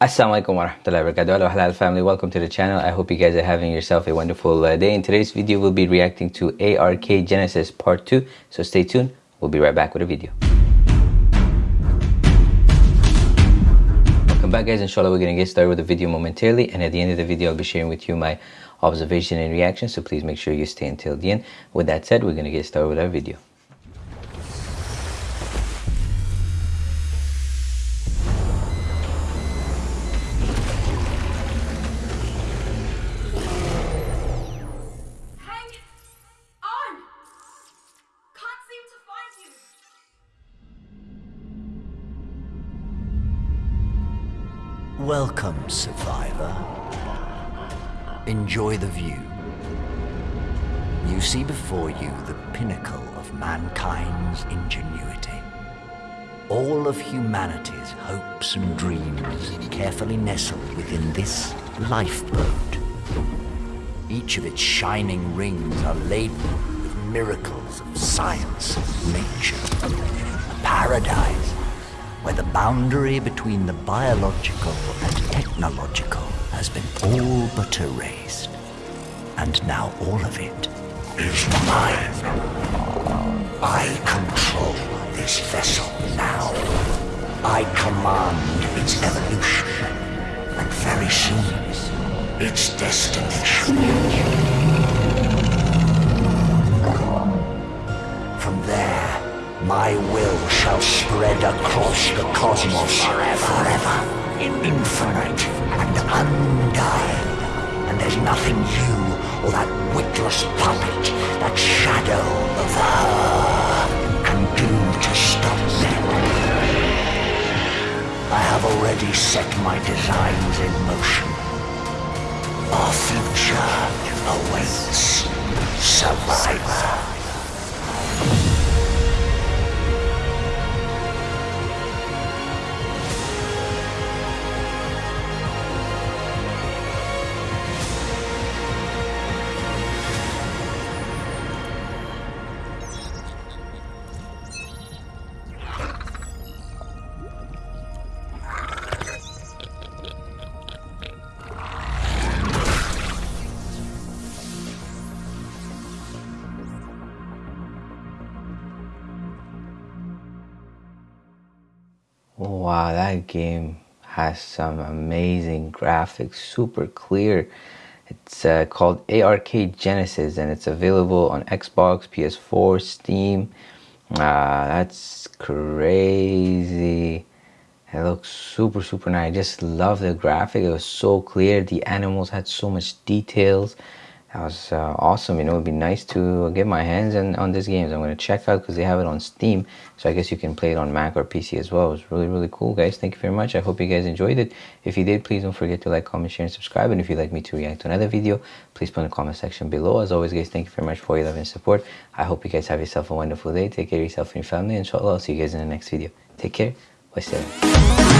Assalamualaikum warahmatullahi wabarakatuh halal family. Welcome to the channel. I hope you guys are having yourself a wonderful uh, day. In today's video we'll be reacting to ARK Genesis part 2 so stay tuned. We'll be right back with a video. Welcome back guys. Inshallah we're gonna get started with the video momentarily. And at the end of the video I'll be sharing with you my observation and reaction. So please make sure you stay until the end. With that said we're gonna get started with our video Welcome, survivor. Enjoy the view. You see before you the pinnacle of mankind's ingenuity. All of humanity's hopes and dreams carefully nestled within this lifeboat. Each of its shining rings are laden with miracles of science and nature. A paradise where the boundary between the biological and technological has been all but erased. And now all of it is mine. I control this vessel now. I command its evolution, and very soon, its destination. From there, my will shall spread across the cosmos forever, forever, in infinite and undying. And there's nothing you or that witless puppet, that shadow of her, can do to stop me. I have already set my designs in motion. Our future awaits, survivor. Wow, that game has some amazing graphics, super clear. It's uh, called ARK Genesis and it's available on Xbox, PS4, Steam. Uh, that's crazy. It looks super, super nice. I just love the graphic. It was so clear. The animals had so much details that was uh, awesome. You know it'd be nice to get my hands on, on this game. So i'm going to check out because they have it on steam. So i guess you can play it on mac or pc as well. It was really really cool guys. Thank you very much. I hope you guys enjoyed it. If you did please don't forget to like comment share and subscribe. And if you'd like me to react to another video please put in the comment section below. As always guys thank you very much for your love and support. I hope you guys have yourself a wonderful day. Take care of yourself and your family. Inshallah i'll see you guys in the next video. Take care. Wassalam